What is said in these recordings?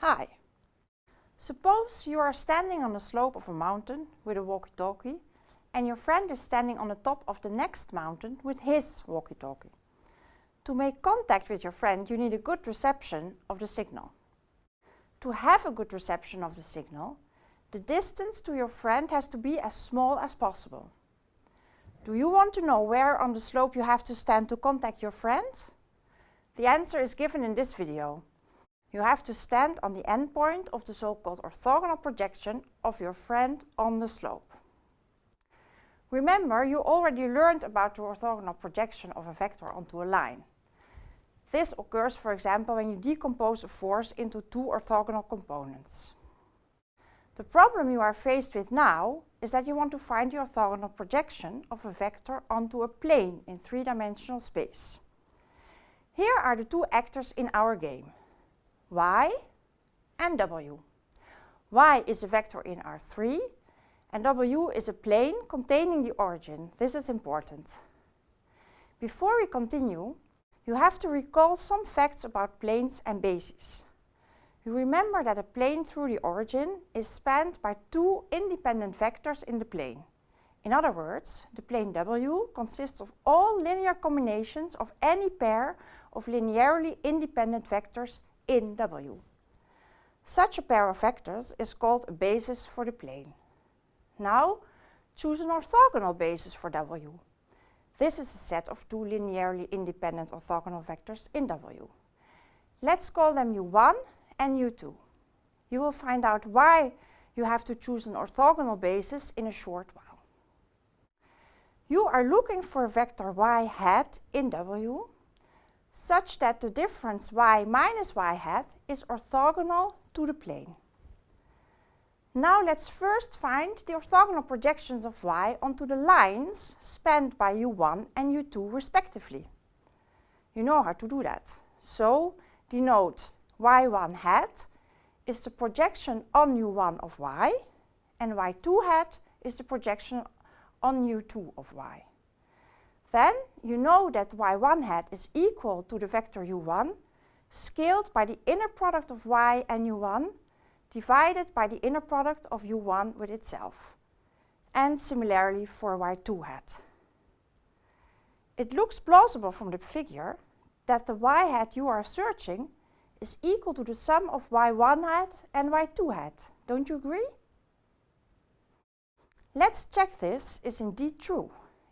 Hi. Suppose you are standing on the slope of a mountain with a walkie-talkie and your friend is standing on the top of the next mountain with his walkie-talkie. To make contact with your friend you need a good reception of the signal. To have a good reception of the signal, the distance to your friend has to be as small as possible. Do you want to know where on the slope you have to stand to contact your friend? The answer is given in this video. You have to stand on the endpoint of the so-called orthogonal projection of your friend on the slope. Remember, you already learned about the orthogonal projection of a vector onto a line. This occurs, for example, when you decompose a force into two orthogonal components. The problem you are faced with now is that you want to find the orthogonal projection of a vector onto a plane in three-dimensional space. Here are the two actors in our game, y and w. y is a vector in R3 and w is a plane containing the origin. This is important. Before we continue, you have to recall some facts about planes and bases. You remember that a plane through the origin is spanned by two independent vectors in the plane. In other words, the plane W consists of all linear combinations of any pair of linearly independent vectors in W. Such a pair of vectors is called a basis for the plane. Now, choose an orthogonal basis for W. This is a set of two linearly independent orthogonal vectors in W. Let's call them U1 and U2. You will find out why you have to choose an orthogonal basis in a short while. You are looking for vector y hat in W such that the difference y minus y hat is orthogonal to the plane. Now let's first find the orthogonal projections of y onto the lines spanned by u1 and u2 respectively. You know how to do that. So denote y1 hat is the projection on u1 of y and y2 hat is the projection on u2 of y. Then you know that y1 hat is equal to the vector u1 scaled by the inner product of y and u1 divided by the inner product of u1 with itself. And similarly for y2 hat. It looks plausible from the figure that the y hat you are searching is equal to the sum of y1 hat and y2 hat. Don't you agree? Let's check this is indeed true.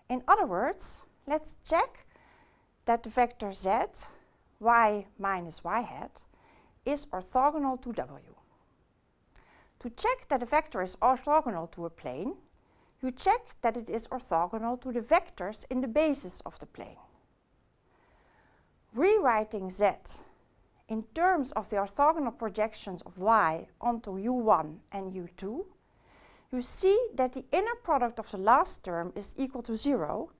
In other words, let's check that the vector z, y minus y hat, is orthogonal to w. To check that a vector is orthogonal to a plane, you check that it is orthogonal to the vectors in the basis of the plane. Rewriting z in terms of the orthogonal projections of y onto u1 and u2, you see that the inner product of the last term is equal to 0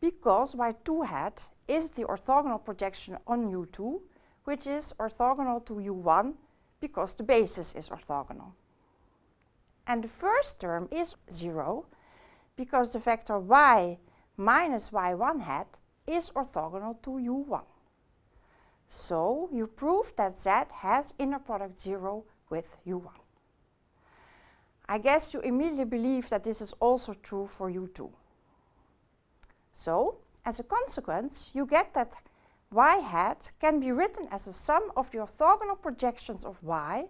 because y2 hat is the orthogonal projection on u2, which is orthogonal to u1 because the basis is orthogonal. And the first term is 0 because the vector y minus y1 hat is orthogonal to u1. So you prove that Z has inner product 0 with U1. I guess you immediately believe that this is also true for U2. So, as a consequence, you get that y hat can be written as a sum of the orthogonal projections of y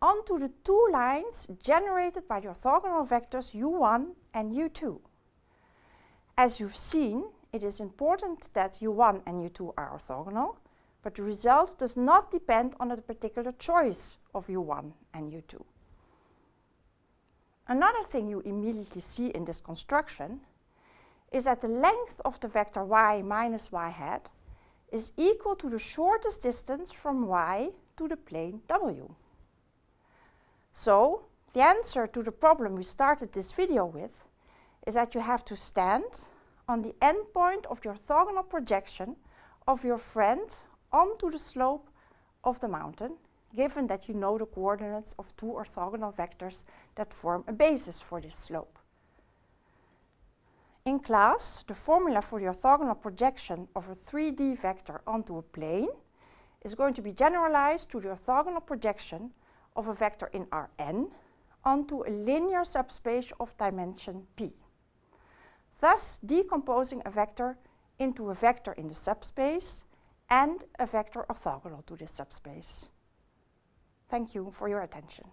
onto the two lines generated by the orthogonal vectors u1 and u2. As you've seen, it is important that u1 and u2 are orthogonal, but the result does not depend on a particular choice of u1 and u2. Another thing you immediately see in this construction is that the length of the vector y minus y hat is equal to the shortest distance from y to the plane w. So, the answer to the problem we started this video with is that you have to stand on the endpoint of the orthogonal projection of your friend onto the slope of the mountain, given that you know the coordinates of two orthogonal vectors that form a basis for this slope. In class, the formula for the orthogonal projection of a 3D vector onto a plane is going to be generalized to the orthogonal projection of a vector in Rn onto a linear subspace of dimension p. Thus decomposing a vector into a vector in the subspace and a vector orthogonal to this subspace. Thank you for your attention.